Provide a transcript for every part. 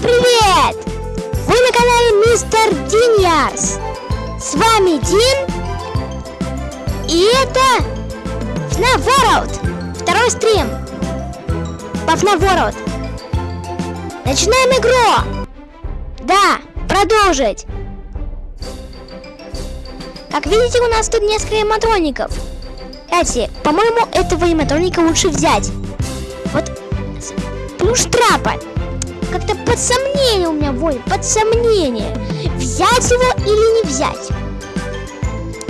Привет! Вы на канале Мистер Диньярс. С вами Дин. И это FNAF World. Второй стрим. По FNAF World. Начинаем игру. Да, продолжить. Как видите, у нас тут несколько эматроников. Кстати, по-моему, этого эматроника лучше взять. Вот плюс трапа. Как-то под сомнение у меня воля, под сомнение. Взять его или не взять?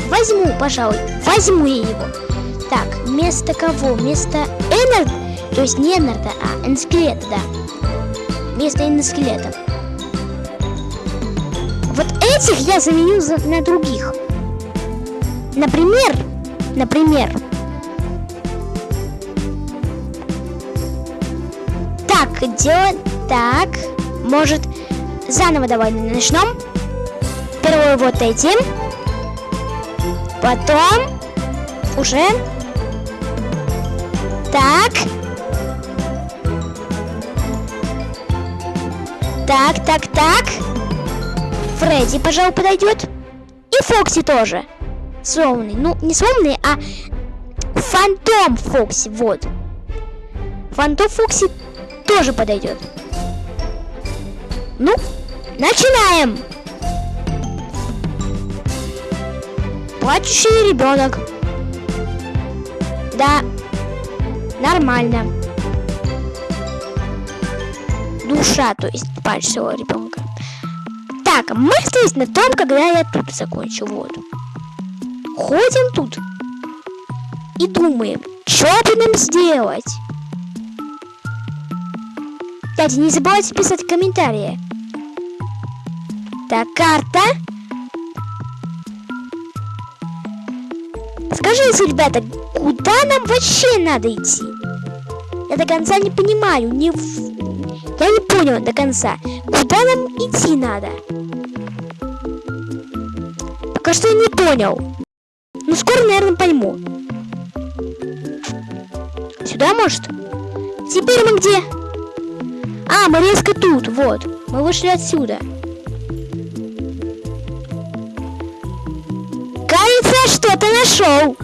Возьму, пожалуй, возьму я его. Так, вместо кого? Вместо Эннерда, то есть не Эннерда, а Энскелета, да. Вместо Энскелета. Вот этих я заменю на других. Например, например, так, делать так. Может, заново давай начнем. Первый вот этим. Потом уже. Так. Так, так, так. Фредди, пожалуй, подойдет. И Фокси тоже. Сломанный. Ну, не сломанный, а Фантом Фокси. Вот. Фантом Фокси тоже подойдет. Ну, начинаем! Плачущий ребенок. Да, нормально. Душа, то есть плачущего ребенка. Так, мы остались на том, когда я тут закончу. Вот. Ходим тут и думаем, что бы нам сделать. Кстати, не забывайте писать комментарии. Так, карта. Скажите, ребята, куда нам вообще надо идти? Я до конца не понимаю. Не... Я не понял до конца. Куда нам идти надо? Пока что я не понял. Ну, скоро, наверное, пойму. Сюда, может? Теперь мы где? А, мы резко тут, вот. Мы вышли отсюда. Кажется, что-то нашел.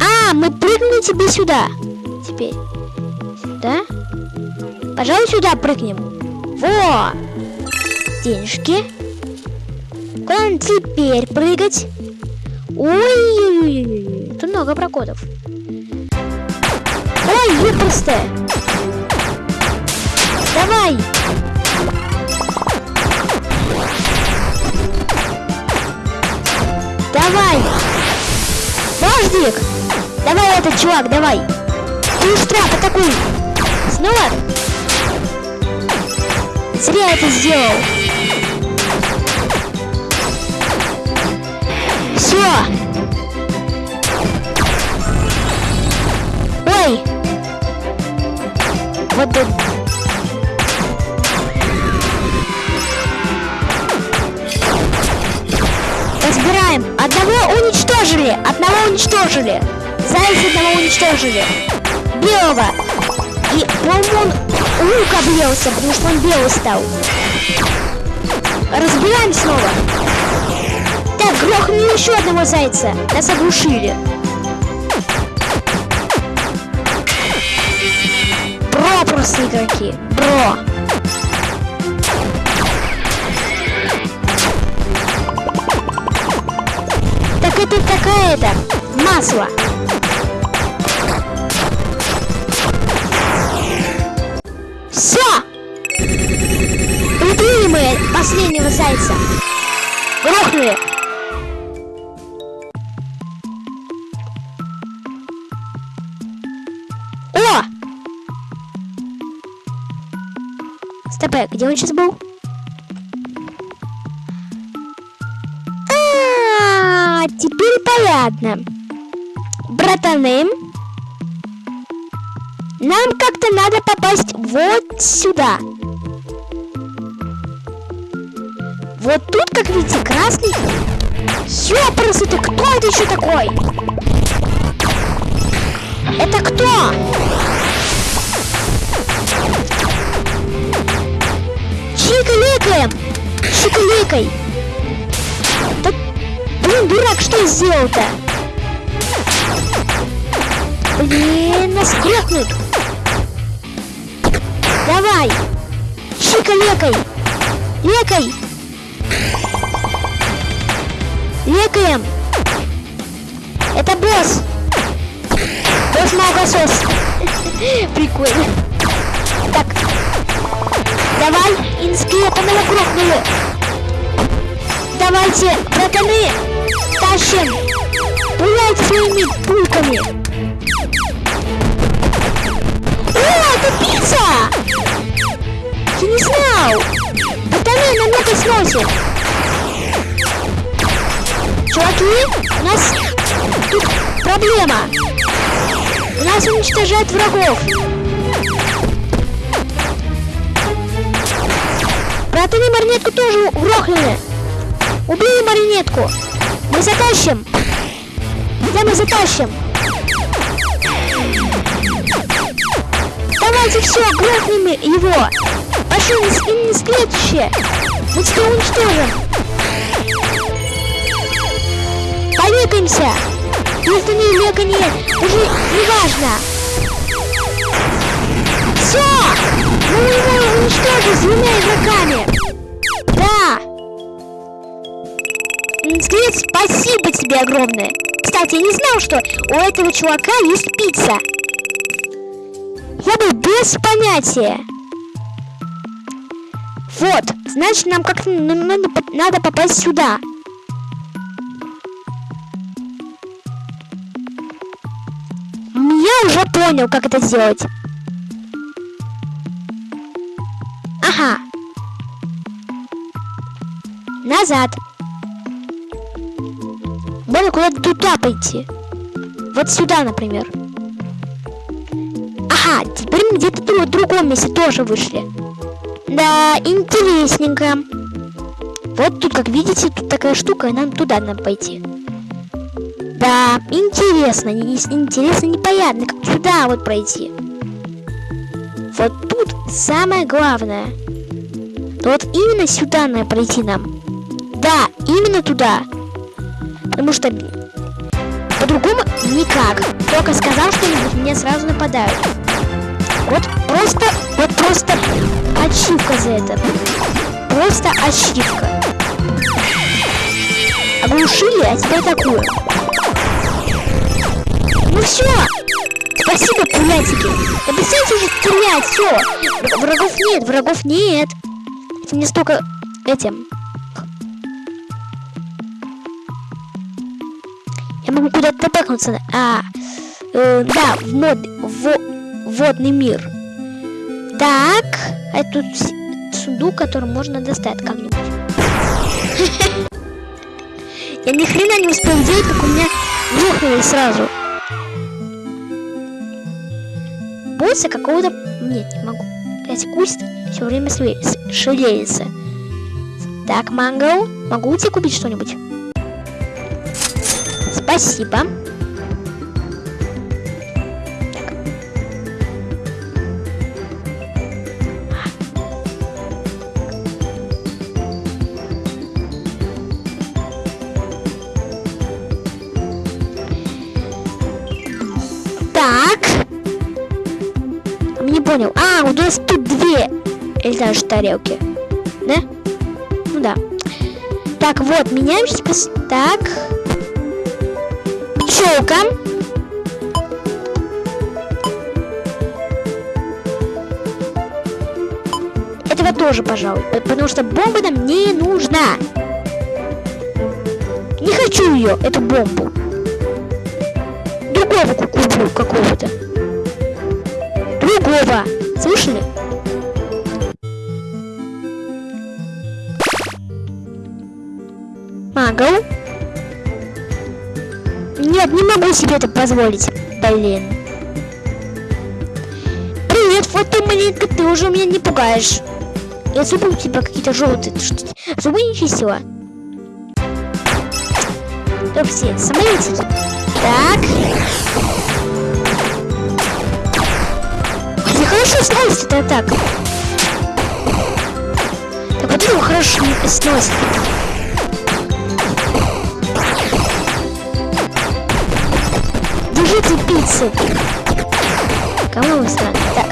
А, мы прыгнем тебе сюда. Теперь. Сюда. Пожалуй, сюда прыгнем. Во! Денежки. Куда теперь прыгать? Ой, тут много прокодов. Ой, ёпрстэ. Давай. Давай. Дождик. Давай этот чувак, давай. Ты штраф, атакуй. Снова. Зря это сделал. Все. Ой. Вот тут. Разбираем. Одного уничтожили. Одного уничтожили. Зайца одного уничтожили. Белого. И, по-моему, он лук объелся, потому что он белый стал. Разбираем снова. Так, грохнули еще одного зайца. Нас оглушили. Просто игроки. Бро. Так это такая-то масло. Все! Убили мы последнего зайца. Грохнули. Стопэ, где он сейчас был? А, теперь понятно. Братаны, нам как-то надо попасть вот сюда. Вот тут, как видите, красный. Ёпрсы, ты кто это еще такой? Это кто? Чика-ликаем! Чика-ликай! Да, блин, дурак, что сделал-то? Блин, нас крепнут! Давай! Чика-лекай! Лекай! Лекаем! Это босс! Босс молокосос! Прикольно! Давай, инскрепа его грохнули! Давайте, братаны, тащим! Пуляйте своими пульками! О, это пицца! Я не знал! Братаны, нам это сносит! Чуваки, у нас тут проблема. У нас уничтожают врагов. Маринетку тоже грохнули. Убили маринетку. Мы затащим. Да, мы затащим. Давайте все, грохнем его. Пошли, не, не следующее. Мы тебя уничтожим. Полекаемся. Если не легание, уже не важно. Все! Мы его уничтожим с двумя игроками. Да. Спасибо тебе огромное. Кстати, я не знал, что у этого чувака есть пицца. Я был без понятия. Вот, значит, нам как-то надо попасть сюда. Я уже понял, как это сделать. Ага. Назад. Можно куда-то туда пойти. Вот сюда, например. Ага, теперь мы где-то в другом месте тоже вышли. Да, интересненько. Вот тут, как видите, тут такая штука, и нам туда надо пойти. Да, интересно, интересно, непонятно, как сюда вот пройти. Вот тут самое главное. вот именно сюда надо пройти нам. Да, именно туда. Потому что по-другому никак. Только сказал что-нибудь, меня сразу нападают. Вот просто, вот просто ачивка за это. Просто ачивка. Оглушили, а теперь такую. Ну все! Спасибо, пулятики! Да перестаньте уже стрелять, все! Врагов нет, врагов нет! Это не столько этим. Я могу куда-то бэкнуться. А, э, да, в мод, в водный мир. Так, а тут сундук, который можно достать как-нибудь. Я ни хрена не успел делать, как у меня рухнули сразу. босса какого-то... Нет, не могу. Опять куст все время шевелится. Так, Мангл, могу у тебя купить что-нибудь? Спасибо. понял. А, у нас тут две или даже тарелки. Да? Ну да. Так, вот, меняемся. Так. Пчелка. Этого тоже, пожалуй. Потому что бомба нам не нужна. Не хочу ее, эту бомбу. Другого куплю какого-то другого. Слышали? Магл? Могу себе это позволить. Блин. Привет, фотомонетка, ты уже меня не пугаешь. Я зубы у тебя какие-то желтые. Зубы не чистила. Все, самолетики. Так. сносит это так? Так вот его хорошо сносит. Пиццы. Кому вы странно? Так.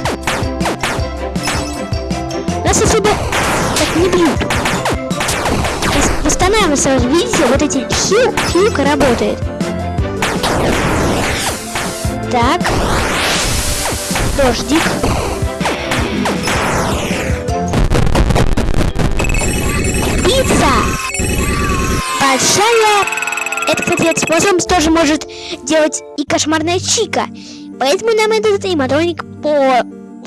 Нас особо так не бьют. Восстанавливается сразу. Видите, вот эти хил, хилка работает. Так. Дождик. Пицца! Большая. Это, кстати, этот тоже может делать кошмарная чика. Поэтому нам этот аниматроник по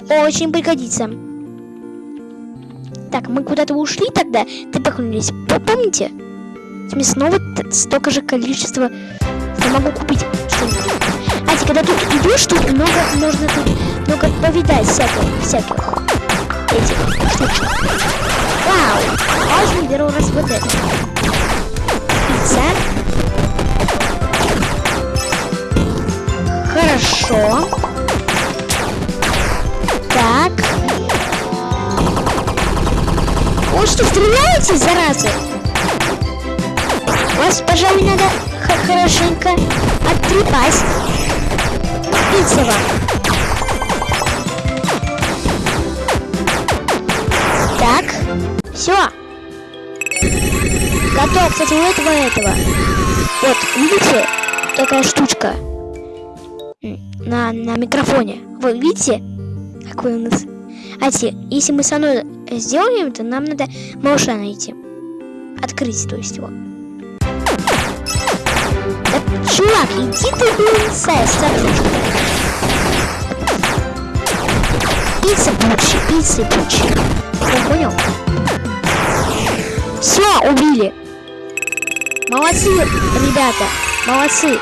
очень пригодится. Так, мы куда-то ушли тогда, ты поклонились. Помните? Мне снова столько же количества я могу купить что-нибудь. А когда тут идешь, тут много можно тут много повидать всяких, всяких этих штучек. Вау! Возьмем первый раз вот это. Хорошо. Так. Вы что, стреляете, заразы? Вас, пожалуй, надо хорошенько оттрепать. Пицца вам. Так. Все. Готов, кстати, у этого этого. Вот, видите? Такая штучка. На, на микрофоне. Вы видите? Какой у нас... А те, если мы со мной сделаем это, нам надо малыша найти. Открыть, то есть его. Да, чувак, иди ты, блин, садишься. Пицца Бучи, пицца Бучи. Я понял? Все, убили. Молодцы, ребята, молодцы.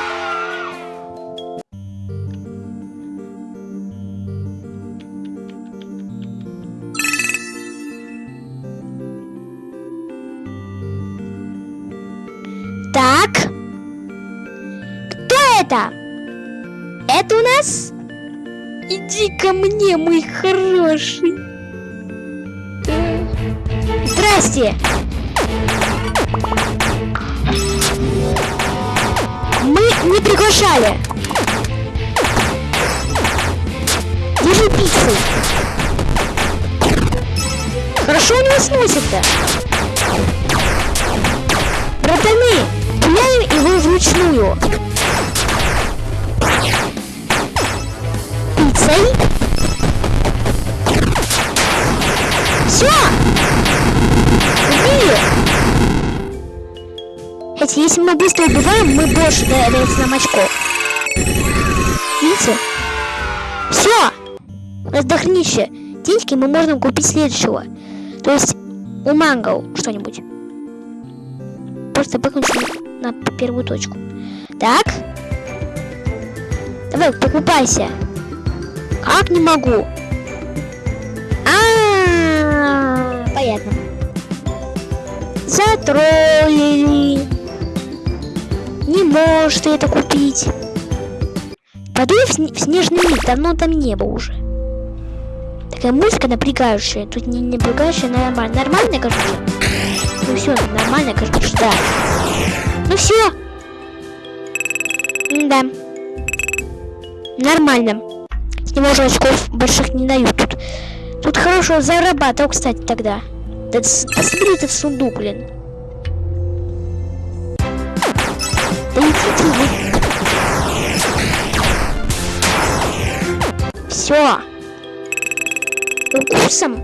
Это? Это у нас? Иди ко мне, мой хороший. Здрасте. Мы не приглашали. Держи пиццу. Хорошо у него сносит-то. Братаны, пуляем его вручную. Пиццей. Все! Убили! Эти, если мы быстро убиваем, мы больше дается нам очко. Видите? Все! Дохренище. Деньги мы можем купить следующего. То есть у Мангл что-нибудь просто выключим на первую точку. Так. Давай, покупайся. Как не могу? А, -а, -а понятно. Затроллили. Не можешь ты это купить. Подуй в, в снежный мир, давно там не было уже. Такая музыка напрягающая. Тут не напрягающая, нормально. Нормально, кажется. Ну все, нормально, кажется, да. Ну все. Да. Нормально. С него уже очков больших не дают тут. Тут хорошо зарабатывал, кстати, тогда. Да, этот сундук, блин. Да идите вы. Все. Укусом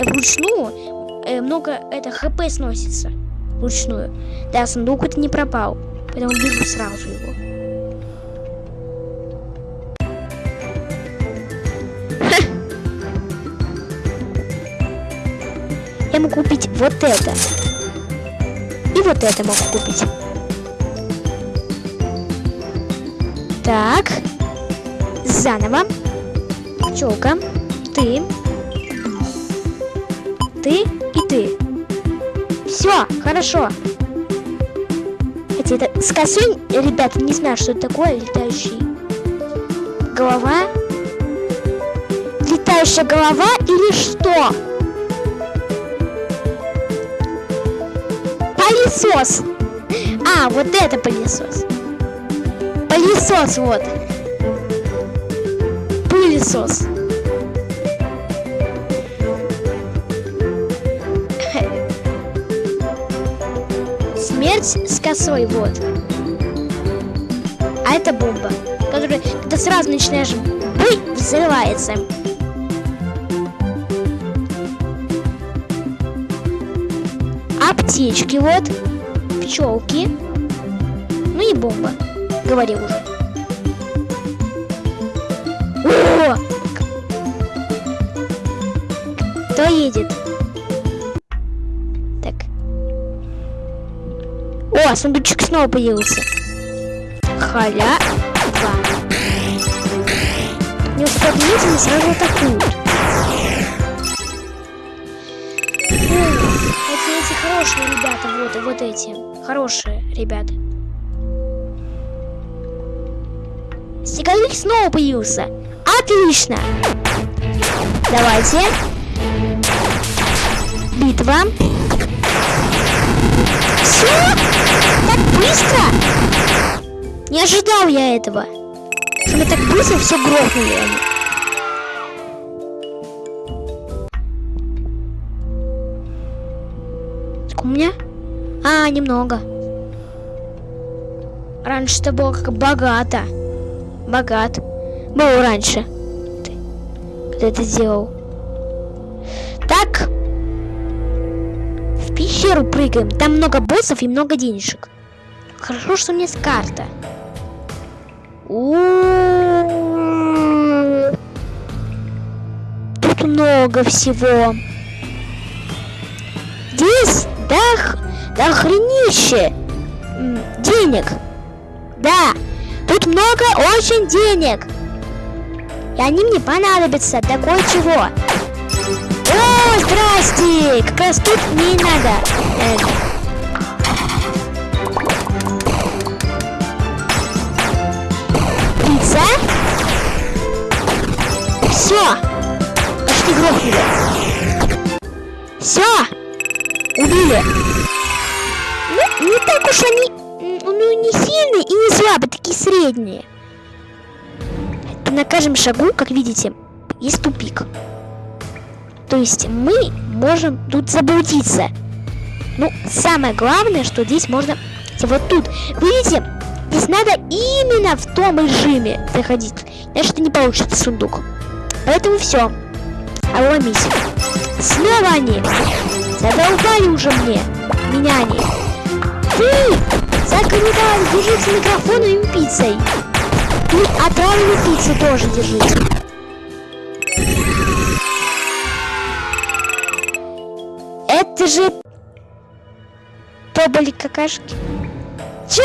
вручную э, много это хп сносится вручную. Да, сундук это не пропал, поэтому бегу сразу его. Могу купить вот это. И вот это могу купить. Так. Заново. Пчелка. Ты. Ты ты. Все, хорошо. Хотя это с косой, ребята, не знаю, что это такое, летающий. Голова. летающая голова или что? Пылесос. А, вот это пылесос. Пылесос, вот. Пылесос. Смерть с косой, вот. А это бомба, которая, когда сразу начинаешь бой, взрывается. Аптечки, вот. Пчелки. Ну и бомба. Говорил уже. О! Кто едет? Так. О, сундучек снова появился. Халя. Не отметить, сразу атакуют. Хорошие ребята, вот, вот эти. Хорошие ребята. Снеговик снова появился. Отлично. Давайте. Битва. Все? Так быстро? Не ожидал я этого. Что мы так быстро все грохнули. Сколько у меня? А, немного. Раньше это было как богато. Богат. Был раньше. Ты, когда это делал. Так. В пещеру прыгаем. Там много боссов и много денежек. Хорошо, что у меня есть карта. Тут много всего. Здесь да, да охренище денег. Да, тут много очень денег. И они мне понадобятся для кое-чего. О, здрасте! Как раз тут мне и надо. Пицца? Все! Почти грохнули. Все! Убили! Ну, не так уж они ну, не сильные и не слабые, такие средние. На каждом шагу, как видите, есть тупик. То есть мы можем тут заблудиться. Ну, самое главное, что здесь можно... Вот тут, видите, здесь надо именно в том режиме заходить. Иначе это не получится сундук. Поэтому все. Обломись. Снова они. Задолбали уже мне. Меня они. Ты! Закрывай, держите микрофон и пиццей. И отравленную пиццу тоже держите. Это же поболи какашки. Чё?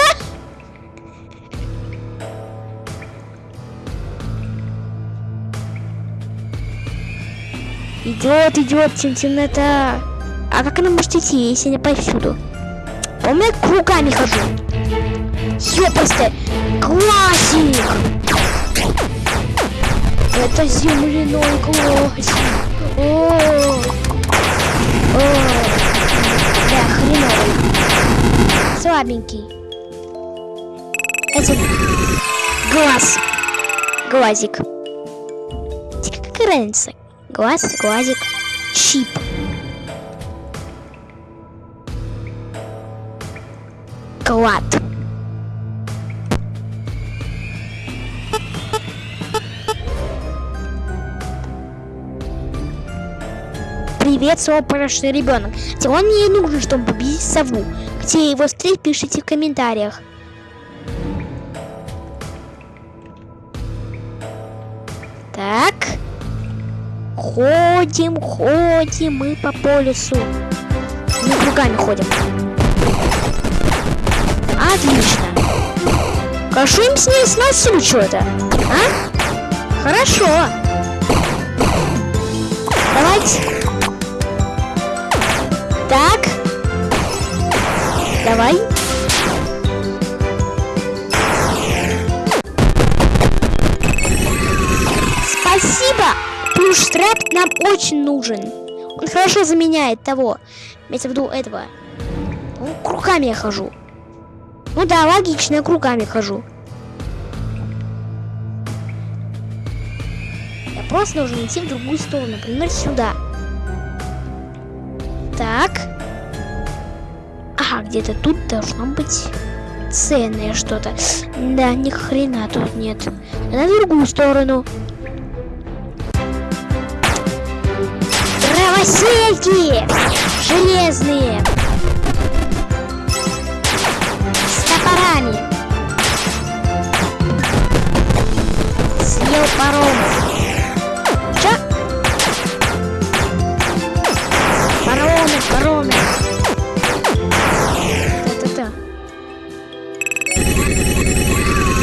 Идет, идет темнота. А как она может идти, если не повсюду? А у меня кругами хожу. Ёпасты! Классик! Это земляной классик. О, О, да, хреновый. Слабенький. Это глаз. Глазик. Какая разница? Глаз, глазик, щип. Клад. Привет, свой ребенок. Он мне нужен, чтобы победить сову. Где его встретить, пишите в комментариях. Так. Ходим, ходим мы по полюсу. Мы кругами ходим. Отлично. Кашуем с ней сносим что-то. А? Хорошо. Давайте. Так. Давай. Спасибо, плюш-трап нам очень нужен. Он хорошо заменяет того. Имеется в виду этого. Ну, кругами я хожу. Ну да, логично, я кругами хожу. Я просто должен идти в другую сторону, например, сюда. Так. Ага, где-то тут должно быть ценное что-то. Да, ни хрена тут нет. На другую сторону. Дровосельки! Железные! Топорами! Съел паром! Чё? Паромы, паромы! Та-та-та.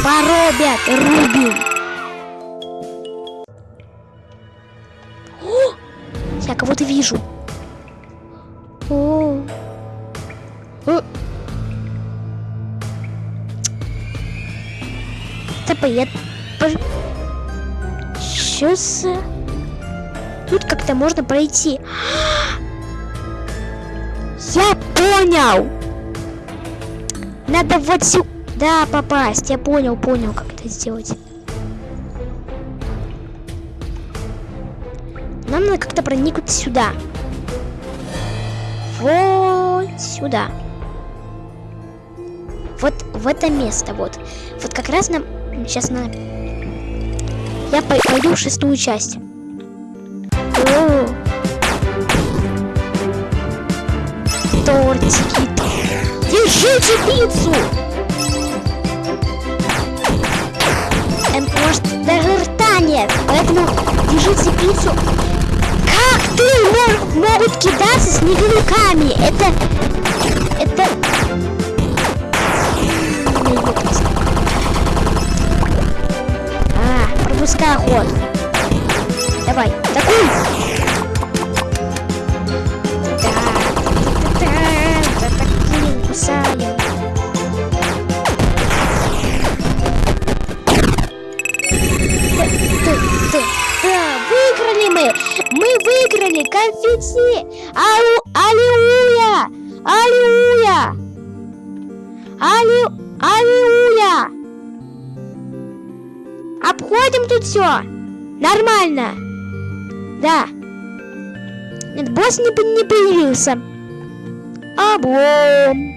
Поробят, рубим! Я кого-то вижу. За... Тут как-то можно пройти. Я понял! Надо вот сюда попасть. Я понял, понял, как это сделать. Нам надо как-то проникнуть сюда. Вот сюда. Вот в это место, вот. Вот как раз нам сейчас на... Я пой- пойду в шестую часть. О! Тортики. Держите пиццу! Эм, может, даже рта нет, поэтому держите пиццу. Как ты мог- могут кидаться снеговиками? Это... Это... А, пропускай ход. Давай, такой. Да, да, таким кусаем. Да, да, да, выиграли мы! Мы выиграли конфетти! Ау, аллилуйя! Аллилуйя! Аллил, аллилуйя! Обходим тут все. Нормально. Да. Нет, босс не, не появился. Облом.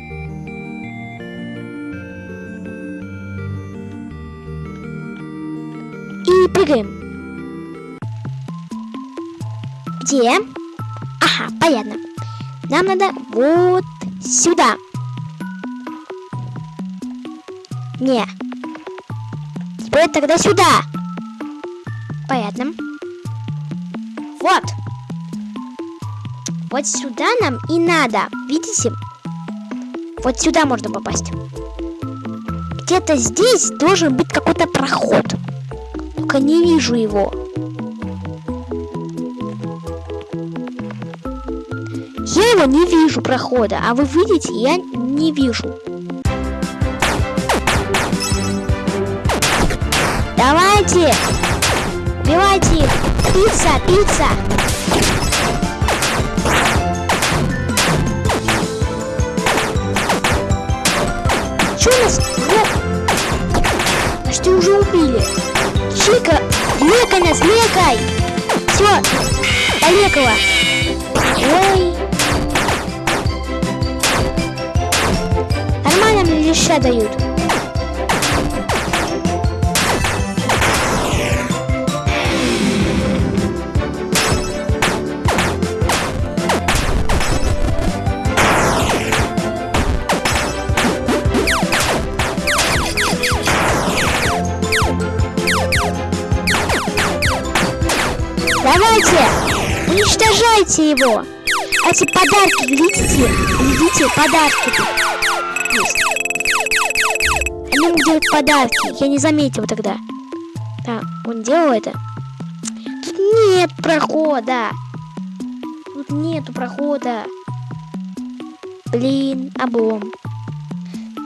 И прыгаем. Где? Ага, понятно. Нам надо вот сюда. Не. Теперь тогда сюда. Понятно. Вот. Вот сюда нам и надо. Видите? Вот сюда можно попасть. Где-то здесь должен быть какой-то проход. Только не вижу его. Я его не вижу прохода, а вы видите, я не вижу. Давайте! Убивайте их! Пицца, пицца! Чё нас? Ну, почти уже убили. Чика, лекай нас, лекай! Все, полекала. Ой. Нормально мне леща дают. Уничтожайте его! Эти подарки, видите? Видите, подарки. Они ему делают подарки. Я не заметил тогда. Да, он делал это. Тут нет прохода. Тут нету прохода. Блин, облом.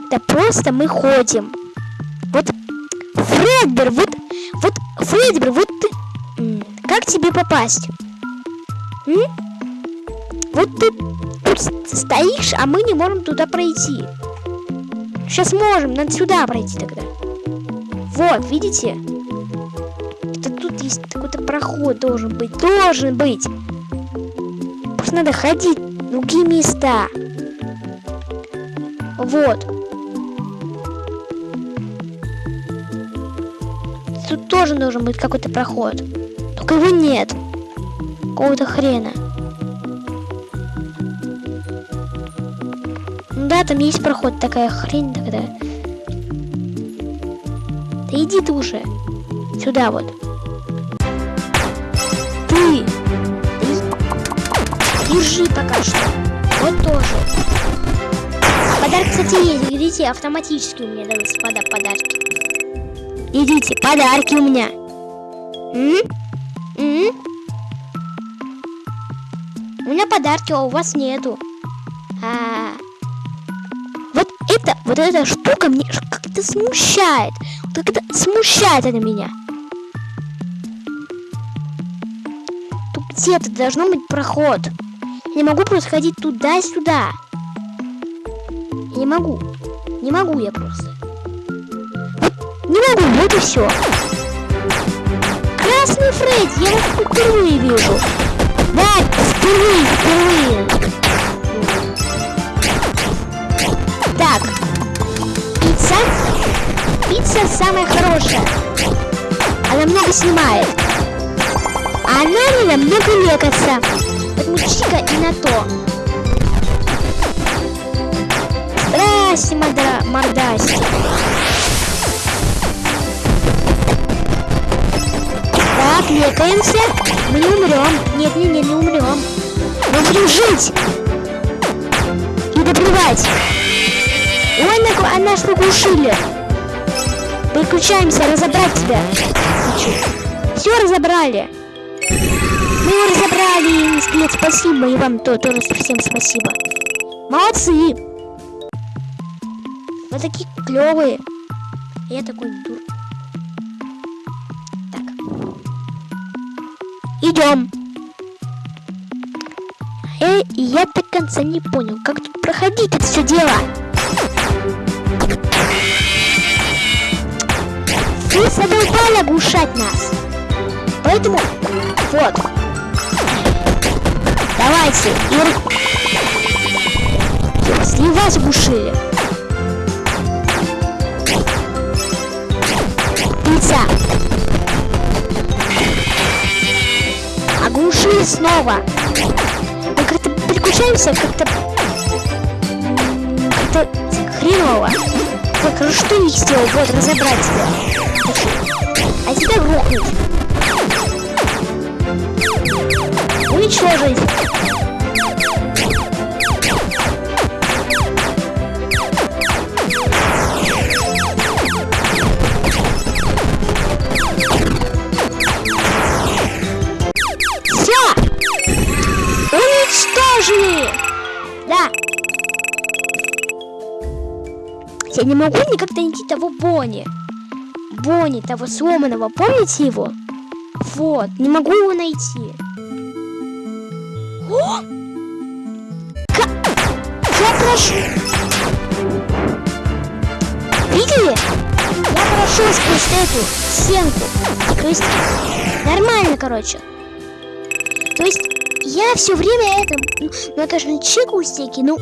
Да просто мы ходим. Вот Фредбер, вот, вот Фредбер, вот ты... Как тебе попасть? М? Вот ты стоишь, а мы не можем туда пройти. Сейчас можем, надо сюда пройти тогда. Вот, видите? Это тут есть какой-то проход должен быть. Должен быть. Просто надо ходить в другие места. Вот. Тут тоже должен быть какой-то проход. Только его нет. Какого-то хрена. Да, там есть проход, такая хрень тогда. Да иди ты уже. Сюда вот. Ты! Держи пока что. Вот тоже. Подарок, кстати, есть. Видите, автоматически у меня даются пода подарки. Идите, подарки у меня. М? Меня подарки, а у вас нету. А, -а, -а. Вот это, вот эта штука мне как-то смущает. Как-то смущает она меня. Тут где-то должно быть проход. Я не могу просто ходить туда-сюда. Не могу. Не могу я просто. Не могу, вот и все. Красный Фредди, я вас впервые вижу. Да, впервые, впервые. Так. Пицца. Пицца самая хорошая. Она много снимает. А она не намного лекаться. Поэтому чика и на то. Здрасте, мордасти. Так, лекаемся. Мы не умрем. Нет, нет, нет, не умрем. Мы будем жить. И добивать. Ой, нахуй, а нас поглушили. Выключаемся, разобрать тебя. Все разобрали. Мы его разобрали, скелет, спасибо. И вам то, тоже всем спасибо. Молодцы. Вы такие клевые. Я такой дур. Идем. Э, я до конца не понял, как тут проходить это все дело. Вы задолбали оглушать нас. Поэтому, вот. Давайте. И... Если вас. Пицца. Оглушили снова. Мы как-то переключаемся, как-то... Как-то хреново. Так, ну что не сделал? Вот, разобрать тебя. А тебя грохнуть. Уничтожить. Я не могу никак найти того Бонни. Бонни, того сломанного. Помните его? Вот, не могу его найти. О! Я прошу... Видели? Я прошел сквозь эту стенку. То есть, нормально, короче. То есть, я все время это, ну, ну это же не чекаю стеки, ну,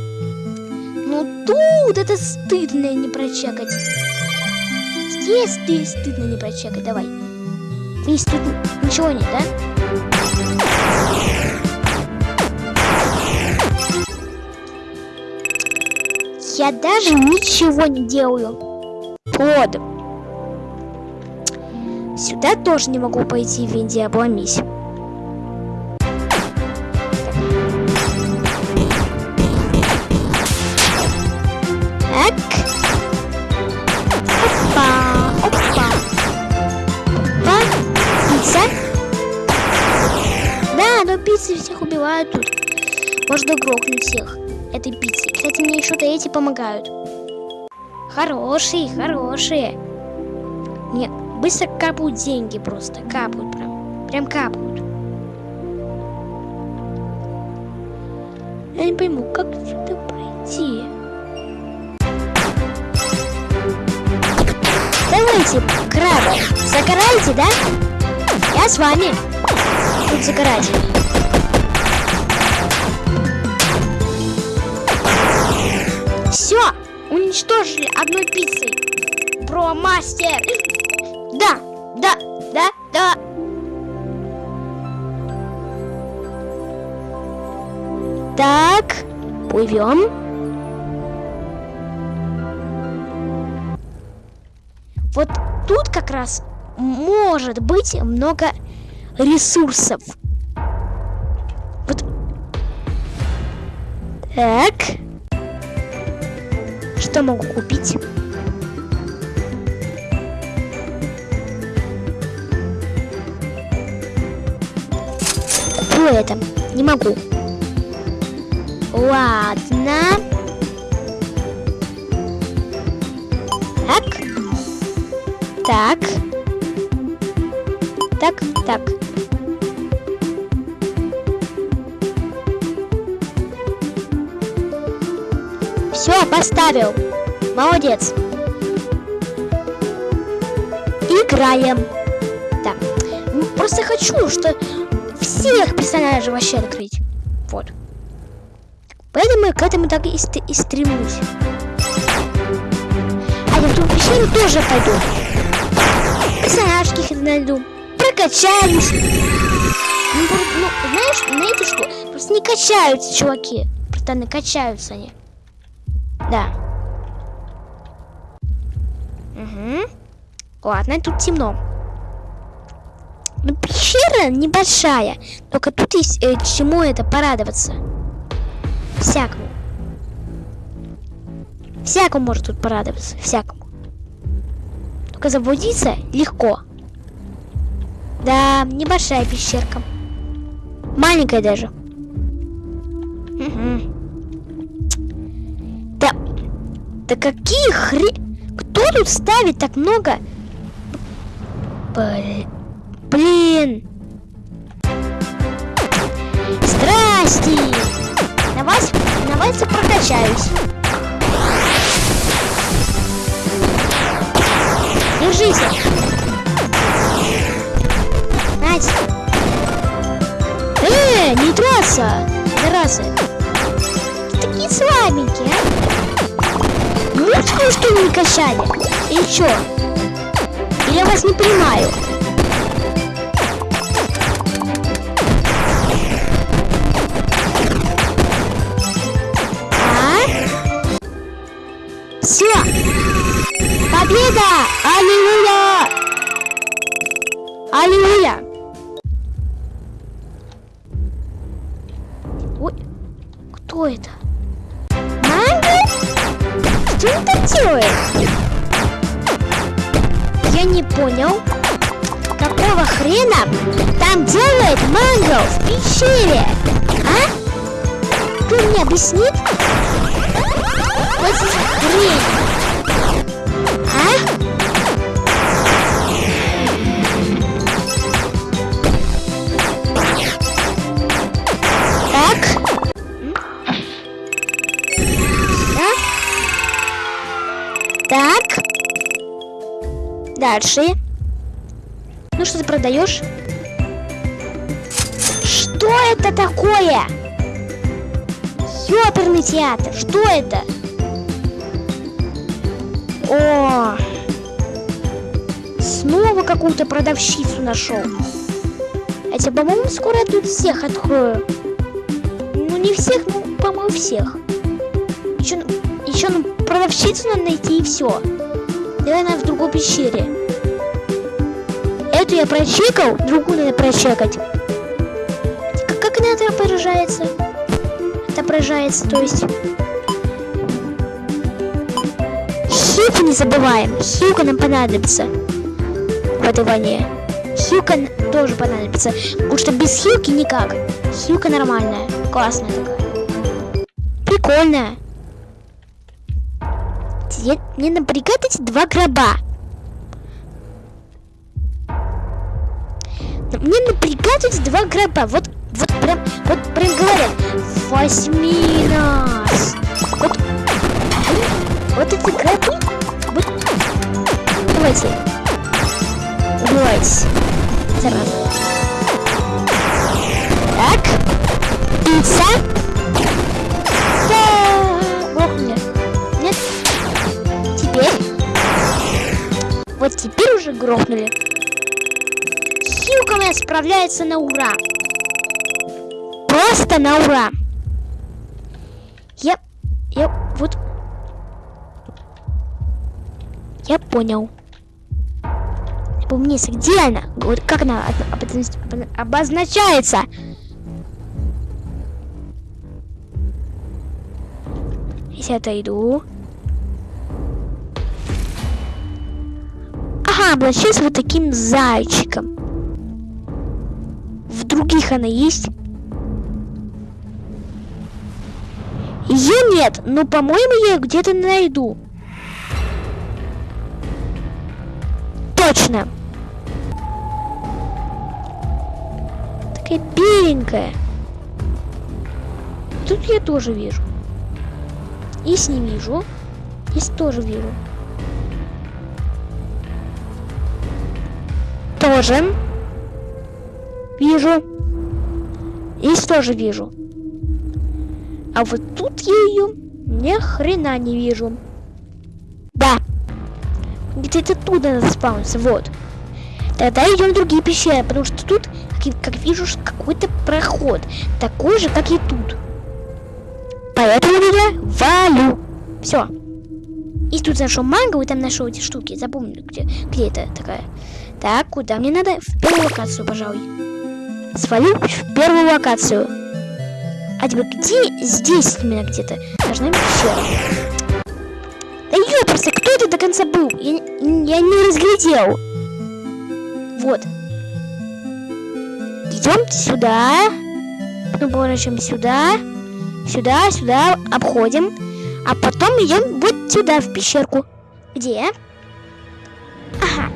ну тут это стыдно не прочекать. Здесь ты стыдно не прочекать, давай. Здесь тут ничего нет, да? Я даже ничего не делаю. Вот. Сюда тоже не могу пойти в Индии. Грохнуть всех этой пиццей. Кстати, мне еще-то эти помогают. Хорошие, хорошие. Нет, быстро капают деньги просто. Капают прям. Прям капают. Я не пойму, как сюда пройти? Давайте, крабы, загорайте, да? Я с вами. Тут загорать. Уничтожили одной пиццей. Про мастер. Да, да, да, да. Так, плывем. Вот тут как раз может быть много ресурсов. Вот. Так. Что могу купить? Куплю это. Не могу. Ладно. Так. Так. Так, так. Все, поставил. Молодец. Играем. Так. Ну, просто хочу, что всех персонажей вообще открыть. Вот. Поэтому к этому так и, ст и стремлюсь. А я в ту пещеру тоже пойду. Персонажки найду. Прокачаюсь. Ну, ну, знаешь, знаете что? Просто не качаются чуваки. Не качаются они. Да. Ладно, тут темно. Ну, пещера небольшая. Только тут есть э, чему это порадоваться. Всякому. Всякому может тут порадоваться. Всякому. Только заблудиться легко. Да, небольшая пещерка. Маленькая даже. Угу. Да. Да какие хре... Кто тут ставит так много? Блин. Здрасте. На вас, на вас прокачаюсь. Держись. Настя. Э, не трасса. Заразы. Такие слабенькие, а? Мучку что ли не качали? Или что? Я вас не понимаю? Все! Победа! Аллилуйя! Аллилуйя! Ой, кто это? Манго? Что он там делает? Я не понял. Какого хрена там делает манго в пещере? А? Кто мне объяснит? Вот хрень. Дальше. Ну что ты продаешь? Что это такое? Ёперный театр. Что это? О! Снова какую-то продавщицу нашел. Хотя, по-моему, скоро я тут всех открою. Ну, не всех, ну, по-моему, всех. Еще, еще ну, продавщицу надо найти и все. Давай она в другой пещере. Эту я прочекал, другую надо прочекать. Как, она отображается? Отображается, то есть... Хилку не забываем. Хилка нам понадобится в этой войне. Хилка тоже понадобится. Потому что без хилки никак. Хилка нормальная. Классная такая. Прикольная. Теперь мне надо приготовить два гроба. Мне напрягают эти два граба. Вот, вот прям, вот прям говорят. Возьми нас. Вот, вот эти грабы. Вот. Давайте. Убивайтесь. Зараза. Так. Пицца. Грохнули. Хилка моя справляется на ура. Просто на ура. Я... Я... Вот... Я понял. Помнись, где она? Вот как она обозначается? Если отойду. Ага, обращаюсь вот таким зайчиком. В других она есть? Ее нет, но, по-моему, я ее где-то найду. Точно. Такая беленькая. Тут я тоже вижу. Есть не вижу. Есть тоже вижу. Тоже. Вижу. Здесь тоже вижу. А вот тут я ее ни хрена не вижу. Да. Где-то тут надо спауниться, вот. Тогда идем в другие пещеры, потому что тут, как, как вижу, какой-то проход. Такой же, как и тут. Поэтому я валю. Все. И тут нашел мангу, и там нашел эти штуки. Запомню, где, где это такая. Так, куда мне надо? В первую локацию, пожалуй. Свалю в первую локацию. А тебе где? Здесь именно где-то. Должна быть пещера. Да ёпрсы, кто это до конца был? Я, я не разглядел. Вот. Идем сюда. Потом поворачиваем сюда. Сюда, сюда. Обходим. А потом идем вот сюда, в пещерку. Где? Ага.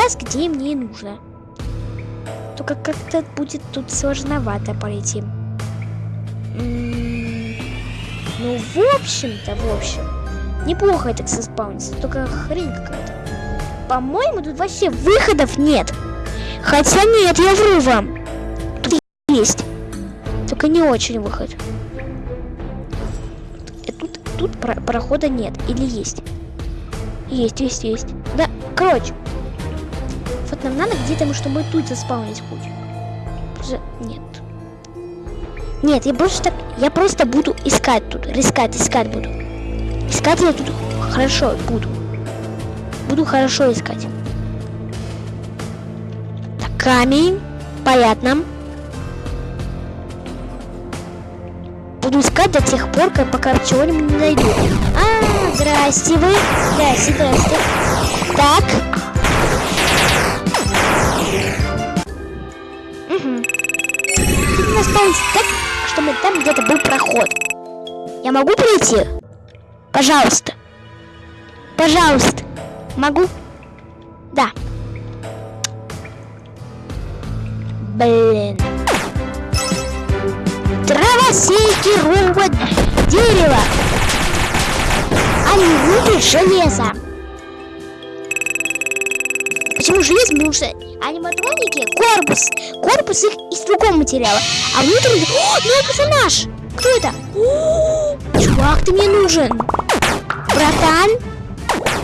Раз где мне нужно только как-то будет тут сложновато пройти. ну, в общем-то, в общем, неплохо это заспаунится, только хрень какая-то. По-моему, тут вообще выходов нет. Хотя нет, я вру вам. Тут есть. Только не очень выход. Э, тут, тут про прохода нет. Или есть? Есть, есть, есть. Да, короче, вот нам надо где-то, чтобы тут заспаунить путь. Нет. Нет, я просто так... Я просто буду искать тут. Искать, искать буду. Искать я тут хорошо буду. Буду хорошо искать. Так, камень. Понятно. Буду искать до тех пор, как пока чего-нибудь не найду. А, здрасте вы. Здрасте, здрасте. Так, останется так, чтобы там где-то был проход. Я могу пройти? Пожалуйста. Пожалуйста. Могу? Да. Блин. Травосейки рубят дерево. Они любят железо. Почему железо? Потому что аниматроники, корпус, корпус их из другого материала. А внутренний... О, новый персонаж! Кто это? Чувак, ты мне нужен. Братан,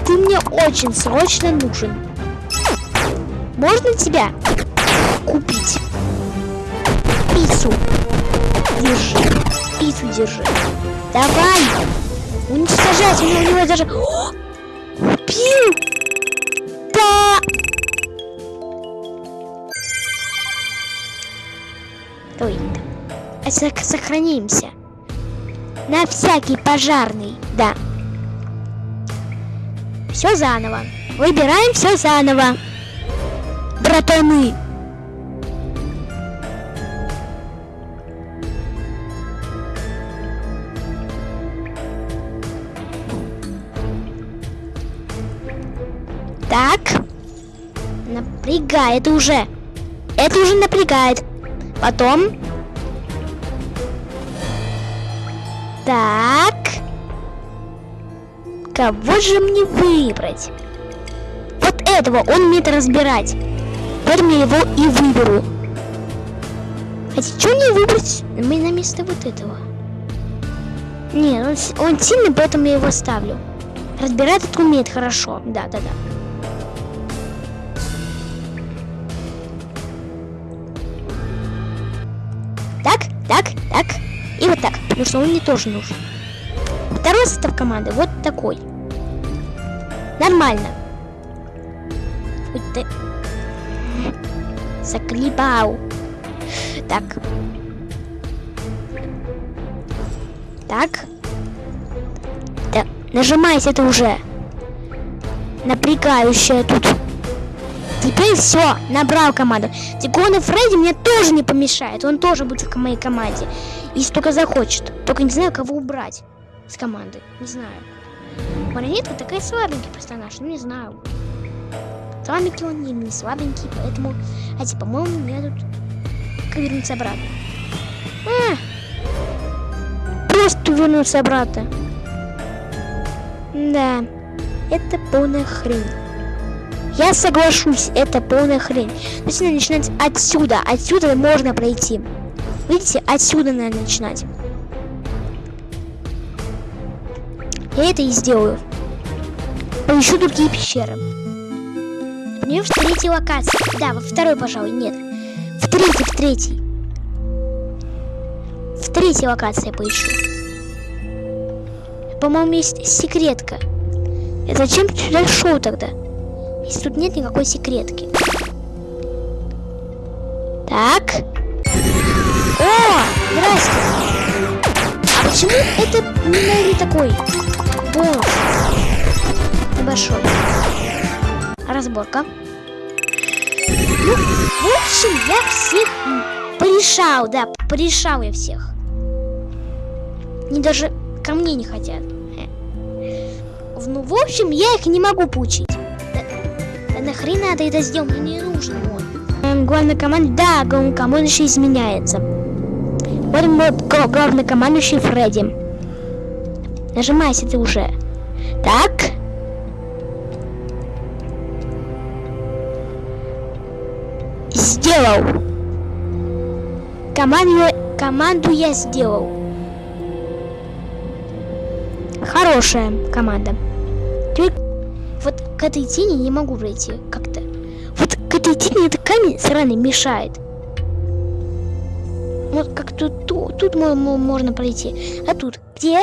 ты мне очень срочно нужен. Можно тебя купить? Пиццу. Держи. Пиццу держи. Давай. Уничтожать. У него, у него даже... Убил! Ой, сохранимся. На всякий пожарный, да. Все заново. Выбираем все заново. Братаны. Так. Напрягает уже. это уже напрягает. Потом... Так. Кого же мне выбрать? Вот этого, он умеет разбирать. Поэтому я его и выберу. Хотя, что мне выбрать мы на место вот этого? Нет, он, он сильный, поэтому я его ставлю. Разбирать это умеет хорошо. Да, да, да. Потому что он мне тоже нужен. Второй состав команды вот такой. Нормально. Ой, ты... Так. Так. Да, нажимайте это уже. Напрягающее тут. Теперь все, набрал команду. Тигон и Фредди мне тоже не помешает. Он тоже будет в моей команде. Если только захочет. Только не знаю, кого убрать с команды. Не знаю. Марионетка такая слабенький персонаж. Ну, не знаю. Слабенький он не, не слабенький, поэтому... Хотя, по-моему, мне тут... Как вернуться обратно? А! Просто вернуться обратно. Да. Это полная хрень. Я соглашусь, это полная хрень. Нужно начинать отсюда. Отсюда можно пройти. Видите, отсюда надо начинать. Я это и сделаю. Поищу другие пещеры. Мне в третьей локации. Да, во второй, пожалуй, нет. В третьей, в третьей. В третьей локации поищу. По-моему, есть секретка. И зачем ты сюда шел тогда? Если тут нет никакой секретки. Так. Здрасте. А почему это не такой бонус? Небольшой. Разборка. Ну, в общем, я всех порешал, да, порешал я всех. Они даже ко мне не хотят. Ну, в общем, я их не могу получить нахрен надо это сделать? Мне не нужен он. Эм, главный команд... Да, главнокомандующий изменяется. Вот мой главнокомандующий Фредди. Нажимайся ты уже. Так. Сделал. Команду, команду я сделал. Хорошая команда. Теперь вот к этой тени не могу пройти как-то. Вот к этой тени этот камень сраный мешает. Вот как тут, тут, тут можно пройти. А тут где?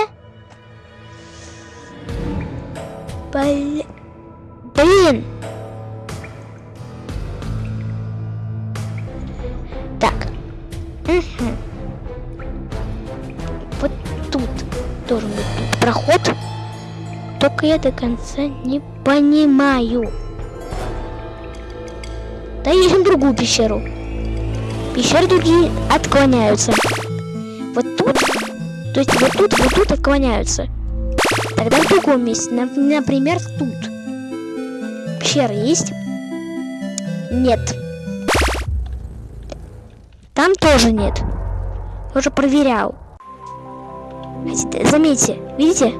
Блин. Блин. Так. Угу. Вот тут должен быть тут проход. Только я до конца не понимаю. Да ищем другую пещеру. Пещеры другие отклоняются. Вот тут, то есть вот тут, вот тут отклоняются. Тогда в другом месте, например, тут. Пещера есть? Нет. Там тоже нет. Уже проверял. Заметьте, видите?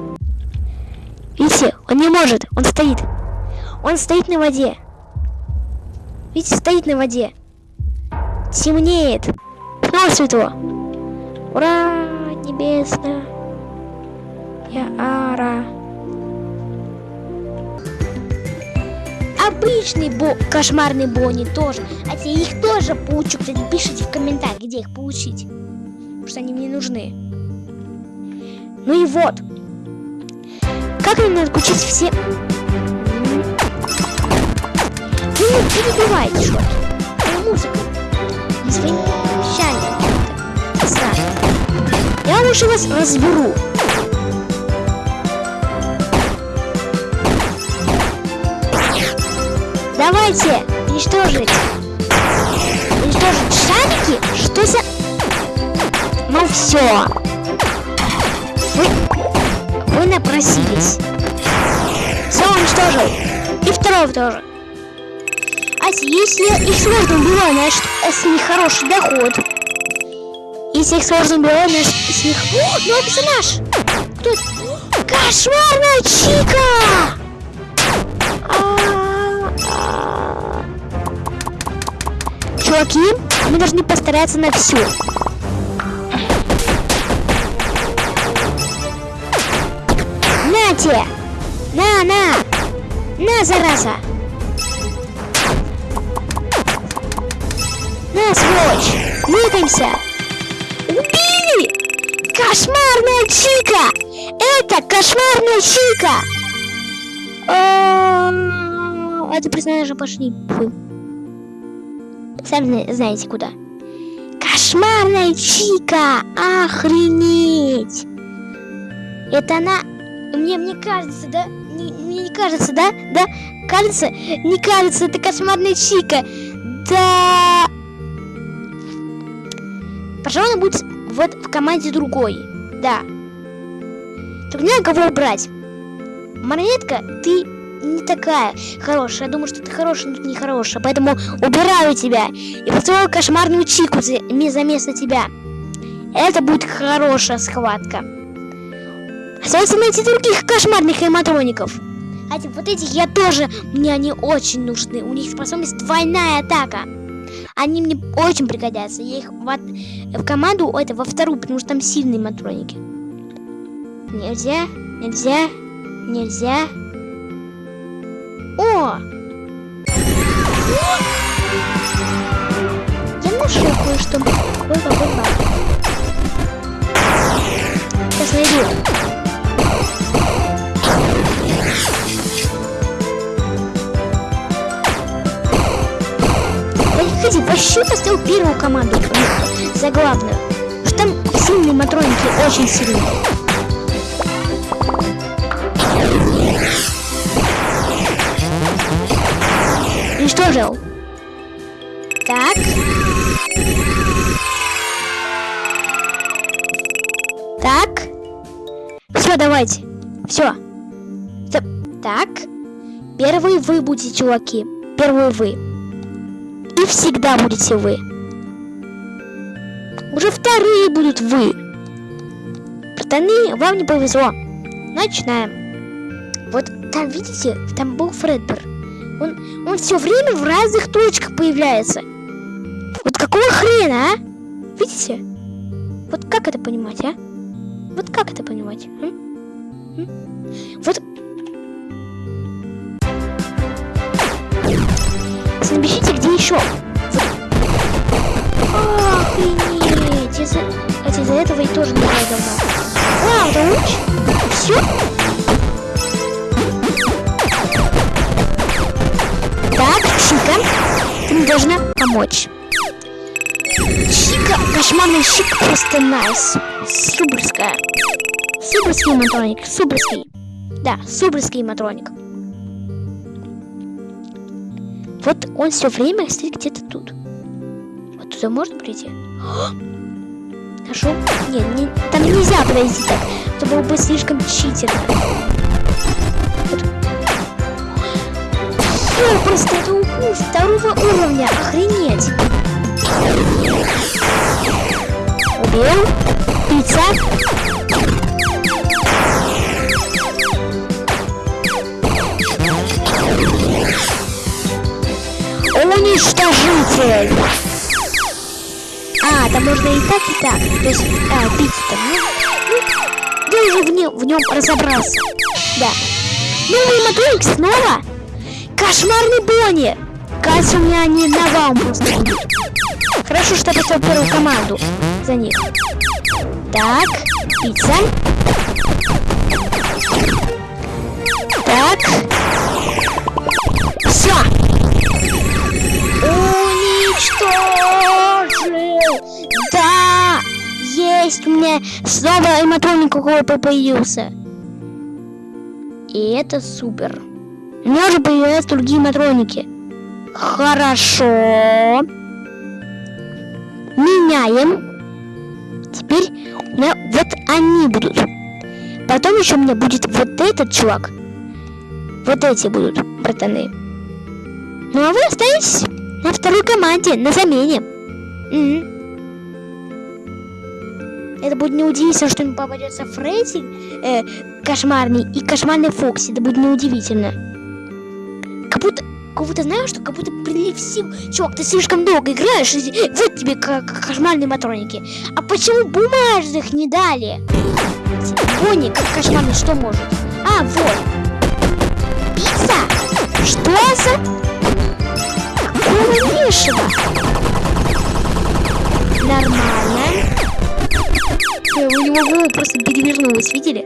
Видите, он не может, он стоит. Он стоит на воде. Видите, стоит на воде. Темнеет. Снова светло. Ура, небесно. Я ара. Обычный бо кошмарный Бонни тоже. А те их тоже получу. Кстати, пишите в комментариях, где их получить. Потому что они мне нужны. Ну и вот. Как мне надо включить все... Вы не перебивайте что-то. Музыку. Своим что-то. Я лучше вас разберу. Давайте уничтожить. Уничтожить шарики? Что за... Ну все. Вы вы напросились. Все уничтожил. И второго тоже. А если их сложно убиваю, значит с них хороший доход. Если их сложно убиваю, значит с них... О, новый персонаж! Кто это? Кошмарная Чика! Чуваки, мы должны постараться на все. На тебе! На, на! На, зараза! На, сволочь! Двигаемся! Убили! Кошмарная Чика! Это кошмарная Чика! Это персонажи пошли. Фу. Сами знаете куда. Кошмарная Чика! Охренеть! Это она... Мне, мне кажется, да? Не, мне не кажется, да? Да? Кажется? Не кажется, это кошмарная Чика. Да... Пожалуй, будет вот в команде другой. Да. Не кого убрать. Марионетка, ты не такая хорошая. Я думаю, что ты хорошая, но не хорошая. Поэтому убираю тебя. И построю кошмарную чику за место тебя. Это будет хорошая схватка. Остается найти других кошмарных аниматроников. А вот этих я тоже, мне они очень нужны. У них способность двойная атака. Они мне очень пригодятся. Я их в, в команду, это во вторую, потому что там сильные матроники. Нельзя, нельзя, нельзя. О! Я нашел кое-что. Сейчас найду. Вообще поставил первую команду за главную. Что там сильные матроники, очень сильные. Уничтожил. Так. Так. Все, давайте. Все. Так. Первые вы будете, чуваки. Первые вы и всегда будете вы. Уже вторые будут вы. Братаны, вам не повезло. Начинаем. Вот там, видите, там был Фредбер. Он, он все время в разных точках появляется. Вот какого хрена, а? Видите? Вот как это понимать, а? Вот как это понимать? М? М? Вот напишите, где еще. Охренеть. Из-за из этого и тоже не играю давно. Вау, это луч? Все? Так, Чика, ты мне должна помочь. Чика, кошмарный Чика просто найс. Суберская. Суберский матроник, суберский. Да, суберский матроник. Вот он все время стоит где-то тут. Вот туда можно прийти? Нашел? Нет, не, там нельзя подойти так. Это было бы слишком читерно. Вот. Все, просто это укус второго уровня. Охренеть. Убил. Пицца. Уничтожитель! А, там можно и так, и так. То есть, а, бить там. Ну, я уже в, нем, в нем разобрался. Да. Новый мотыльк снова? Кошмарный Бонни! Кажется, у меня они навалом просто. Хорошо, что я поставил первую команду за них. Так, пицца. Так. Все. Уничтожил! Да! Есть у меня снова аниматроник какой-то появился. И это супер. У меня уже появляются другие матроники. Хорошо. Меняем. Теперь у меня вот они будут. Потом еще у меня будет вот этот чувак. Вот эти будут, братаны. Ну а вы остаетесь на второй команде, на замене. Мгм. Это будет неудивительно, что им попадется Фредди э, кошмарный и кошмарный Фокси. Это будет неудивительно. Как будто, как будто знаешь, что как будто прилив сил. Чувак, ты слишком долго играешь, и вот тебе ко- кошмарные матроники. А почему бумажных не дали? Пони, как кошмарный, что может? А, вот. Пицца? Что за... Лешего? Нормально. Э, У него просто перевернулась, видели?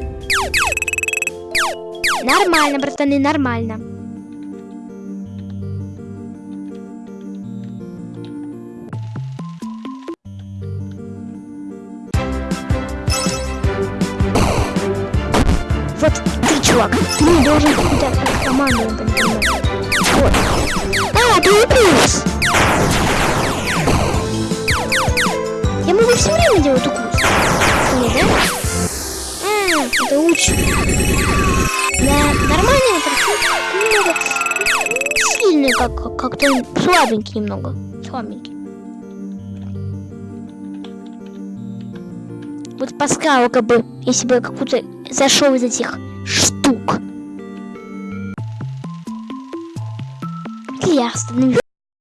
Нормально, братаны, нормально. Вот ты, чувак, ты не должен какую-то команду. Вот. Плюс. Я могу все время делать укус. Не, да? А, это лучше. Да, нормально это немного не сильный, как, как, как-то слабенький немного. Слабенький. Вот подсказал, как бы, если бы какую-то зашел из этих штук. Я остановлюсь.